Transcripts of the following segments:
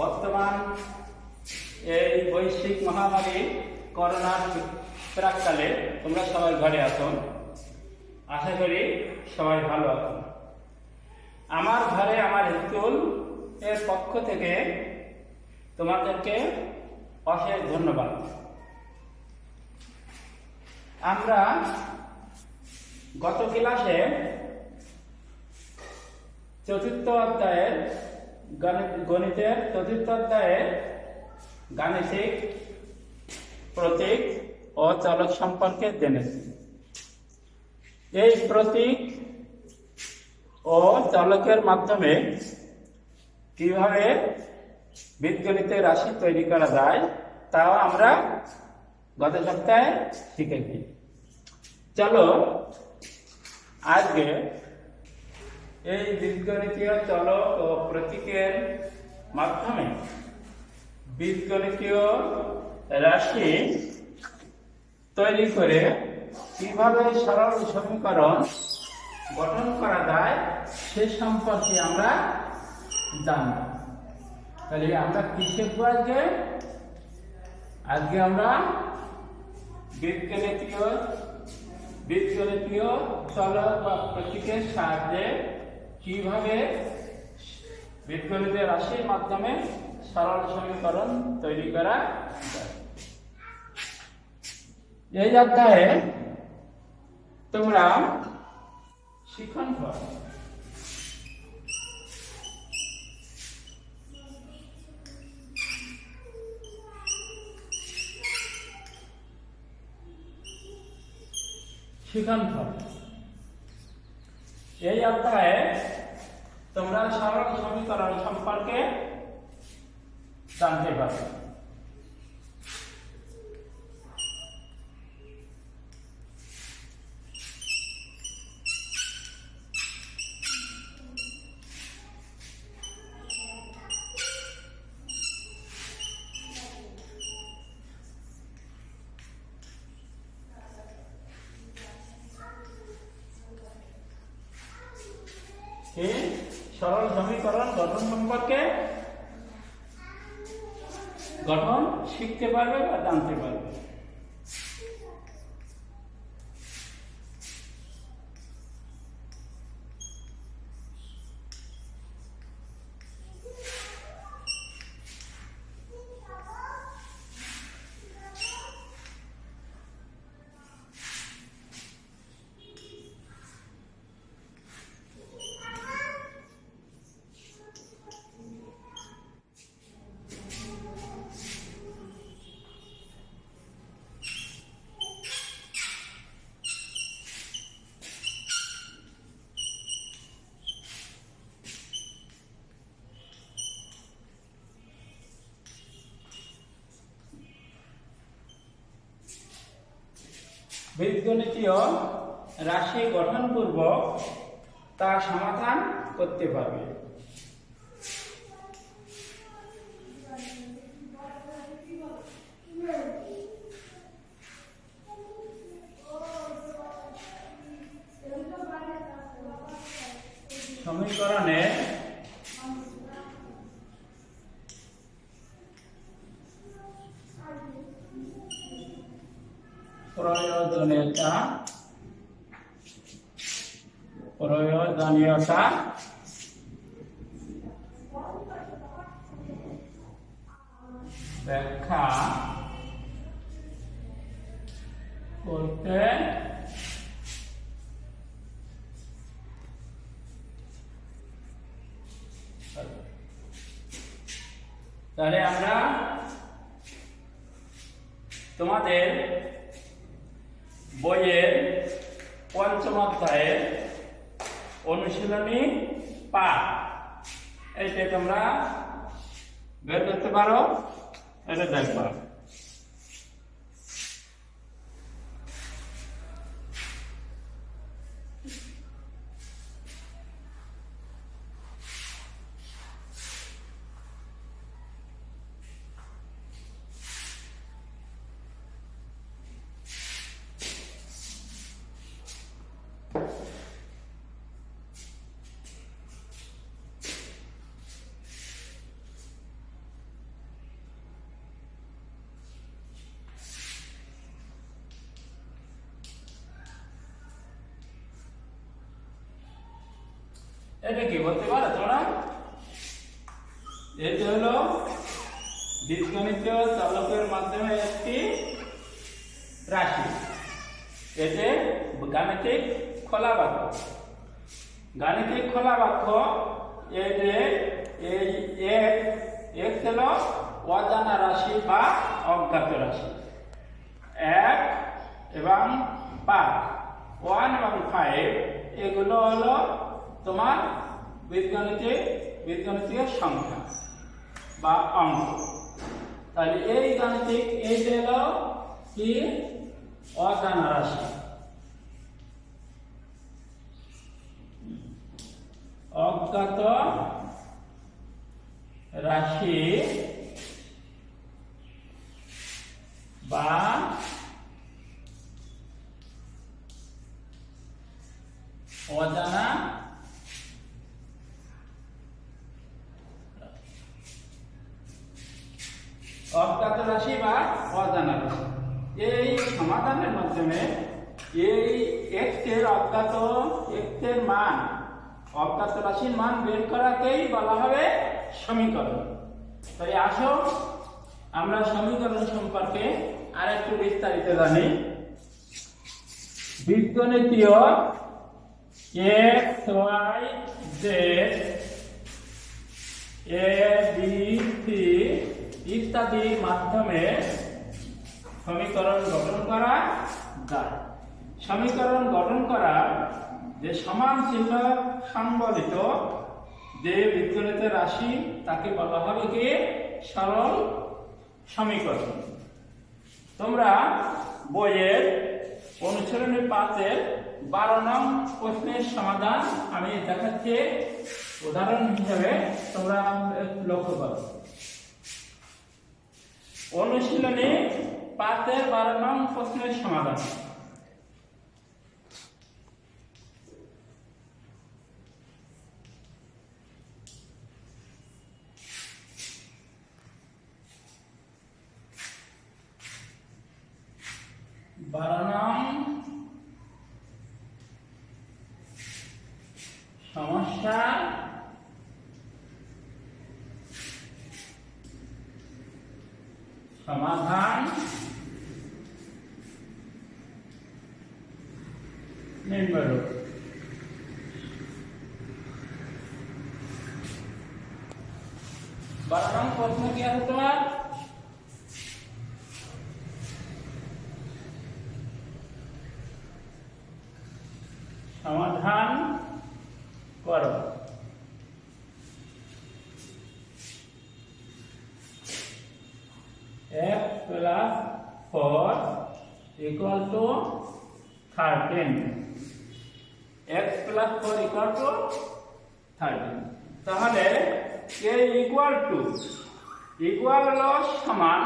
বর্তমান এই বৈশ্বিক মহামারী করোনার প্রাককালে তোমরা সবাই ঘরে আছো। আশা করি সবাই ভালো আছো। আমার ঘরে আমার স্কুলের পক্ষ থেকে তোমাদেরকে অশেষ ধন্যবাদ। আমরা গত ক্লাসে চতুর্থ অধ্যায়ের গণিতের চতুর্থ অধ্যায়ের গাণিতিক প্রতীক ও চলক সম্পর্কে জেনেছি। এই প্রতীক ও চলকের মাধ্যমে কীভাবে বীজগণিতের রাশি তৈরি করা যায়, তাও আমরা গত সপ্তাহে শিখেছি। চলো আজকে এই বীজগণিতীয় চলক ও প্রতীকের মাধ্যমে বীজগণিতীয় রাশি তৈরি করে কীভাবে সরল সমীকরণ গঠন করা যায় সে সম্পর্কে আমরা জানব। তাহলে আমরা কি শিখব আজকে? আজকে আমরা বীজগণিতীয় বীজগণিতীয় চলক বা প্রতীকের সাহায্যে কীভাবে বীজগণিতের রাশির মাধ্যমে সরল সমীকরণ তৈরি করা যায়? এই অধ্যায়ে তোমরা শিখন ফল শিখন এই অধ্যায়ে তোমরা সরল সমীকরণ সম্পর্কে জানতে পারবে এই সরল সমীকরণ গঠন সম্পর্কে গঠন শিখতে পারবে বা জানতে পারবে? বীজগণিতীয় রাশি গঠনপূর্বক তা সমাধান করতে পারবে। সমীকরণে প্রয়োজনীয়তা প্রয়োজনীয়তা ব্যাখ্যা করতে তাহলে আমরা তোমাদের বইয়ের পঞ্চম অধ্যায়ের অনুশীলনী পাঠ। এইটা তোমরা বের করতে পারো এটা দেখবা। এটা কি বলতে পারো তোমরা? এটি হলো বীজগণিতীয় চলকের মাধ্যমে একটি রাশি। এতে গাণিতিক খোলা বাক্য গাণিতিক খোলা বাক্য যে এই এক হলো অজানা রাশি বা অজ্ঞাত রাশি। এক এবং পাঁচ। ওয়ান এবং ফাইভ, এগুলো হলো তোমার বীজগণিতে বীজগণিতীয় সংখ্যা বা অঙ্ক। তাহলে এই গাণিতিক এই হলো কি? অজানা রাশি। অজ্ঞাত রাশি বা অজ্ঞাত রাশি বা অজানা রাশি এই সমাধানের মাধ্যমে এই এক্সের অজ্ঞাত এক্সের মান অজ্ঞাত রাশির মান বের করাকেই বলা হবে সমীকরণ। তাই আসো আমরা সমীকরণ সম্পর্কে আর একটু বিস্তারিত জানি। বীজগণিতীয় X Y Z A B C ইত্যাদির মাধ্যমে সমীকরণ গঠন করা যায়। সমীকরণ গঠন করা যে সমান চিহ্ন সংবলিত যে বীজগণিত রাশি, তাকে বলা হবে কি? সরল সমীকরণ। তোমরা বইয়ের অনুসরণী পাঁচের বারো নং প্রশ্নের সমাধান আমি দেখাচ্ছি। উদাহরণ হিসেবে তোমরা লক্ষ্য করো। অনুশীলনী পাঁচের বারো নং প্রশ্নের সমাধান বারো নং সমস্যা সমাধান নিম্নরূপ বারো নং প্রশ্ন কি আছে তোমার সমাধান করো x plus 4 equal to 13 x plus 4 equal to 13 তাহলে a equal to, equal হলো সমান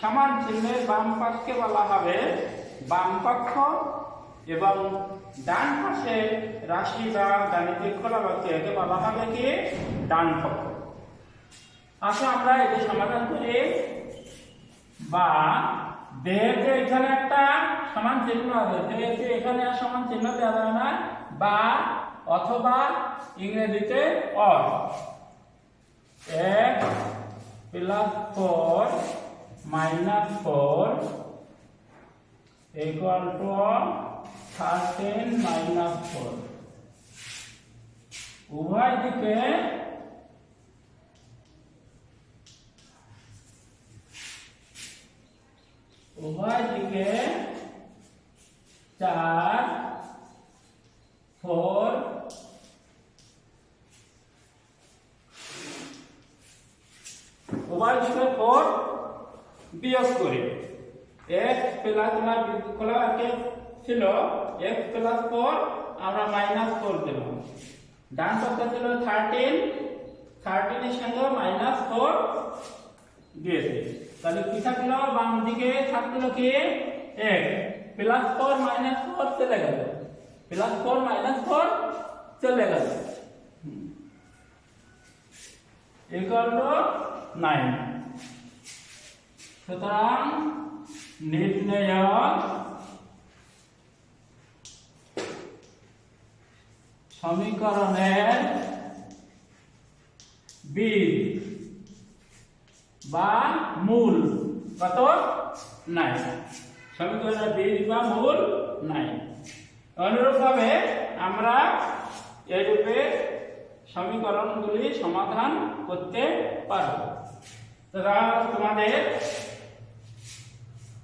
সমান চিহ্নের বাম পাশকে বলা হবে বাম পক্ষ এবং ডান পাশে রাশি বা গাণিতিক খোলাবাক্য একে বলা হবে কি? ডান পক্ষ আসো আমরা এটি সমাধান করি। বা যেহেতু এখানে একটা সমান চিহ্ন আছে, যেহেতু এখানে আর সমান চিহ্ন দেওয়া যাবে না, বা অথবা ইংরেজিতে অর এক plus four minus four equal to 13 minus 4 উভয় দিকে উভয় দিকে চার ফোর উভয় দিকে ফোর বিয়োগ করি। এক্স প্লাস তোমার খোলা আছে ছিল এক্স প্লাস ফোর আমরা মাইনাস ফোর দিলাম। ডান পক্ষে ছিল থার্টিন থার্টিনের সঙ্গে মাইনাস ফোর দিয়েছে তাহলে কি থাকল? বাম দিকে থাকল কি? এক। প্লাস ফোর মাইনাস ফোর চলে গেল। প্লাস ফোর মাইনাস ফোর চলে গেল। ইকুয়াল সুতরাং নির্ণয় সমীকরণের বীজ বা মূল। কত? নাই। সমীকরণের বীজ বা মূল নাই। অনুরূপভাবে আমরা এরূপে সমীকরণগুলি সমাধান করতে পারব। তোমাদের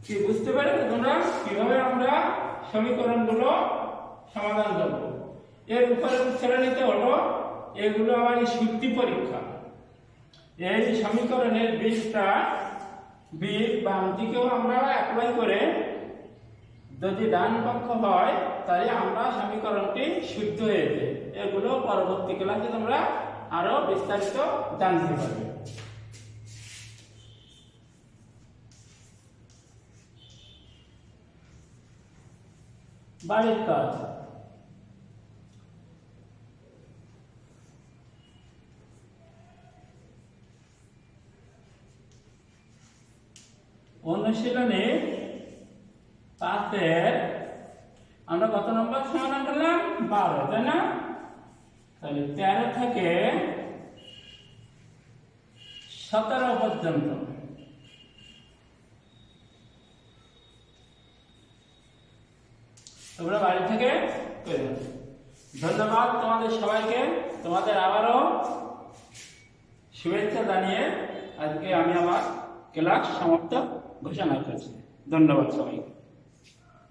কি বুঝতে পেরেছ তোমরা? কীভাবে আমরা সমীকরণগুলো সমাধান করব? এর উপরে নিতে হলো, এগুলো আমার সূক্তি পরীক্ষা। এই সমীকরণের বীজটা, বীজ বাম দিকেও আমরা অ্যাপ্লাই করে যদি ডান পক্ষ হয়, তাহলে আমরা সমীকরণটি শুদ্ধ হয়েছে এগুলো পরবর্তী ক্লাসে তোমরা আরও বিস্তারিত জানতে পারবে। বাড়ির কাজ। অনুশীলনে পাঁচের, আমরা কত নম্বর সমাধান করলাম? বারো, তাই না? তাহলে তেরো থেকে সতেরো পর্যন্ত। তোমরা বাড়ি থেকে ধন্যবাদ তোমাদের সবাইকে। তোমাদের আবারও শুভেচ্ছা জানিয়ে আজকে আমি আমার ক্লাস সমাপ্ত ঘোষণা করেছে। ধন্যবাদ সবাইকে।